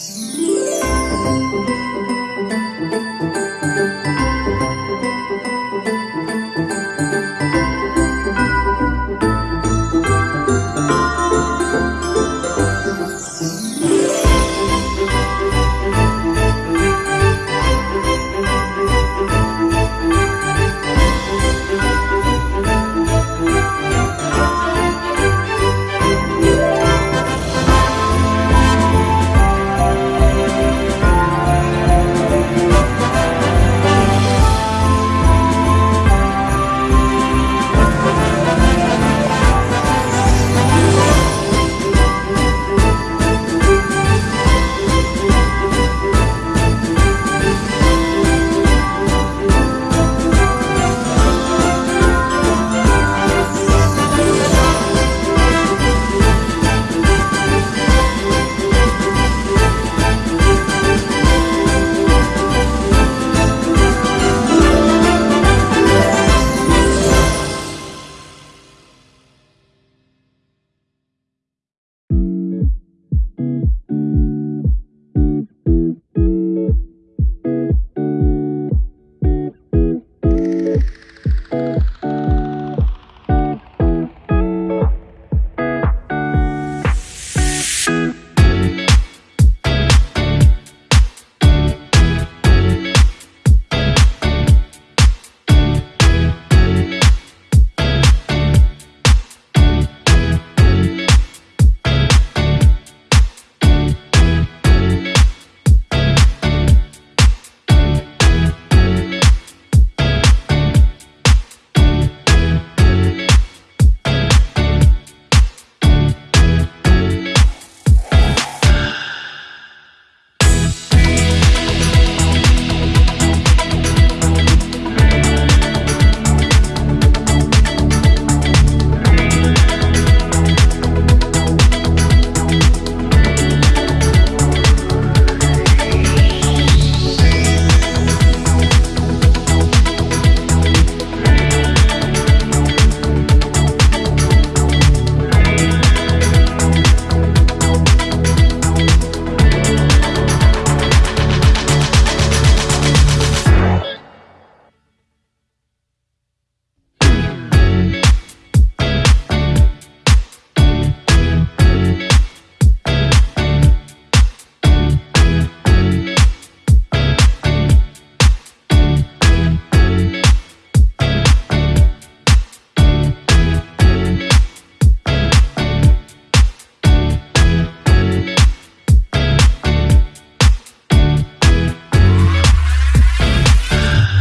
Mm-hmm.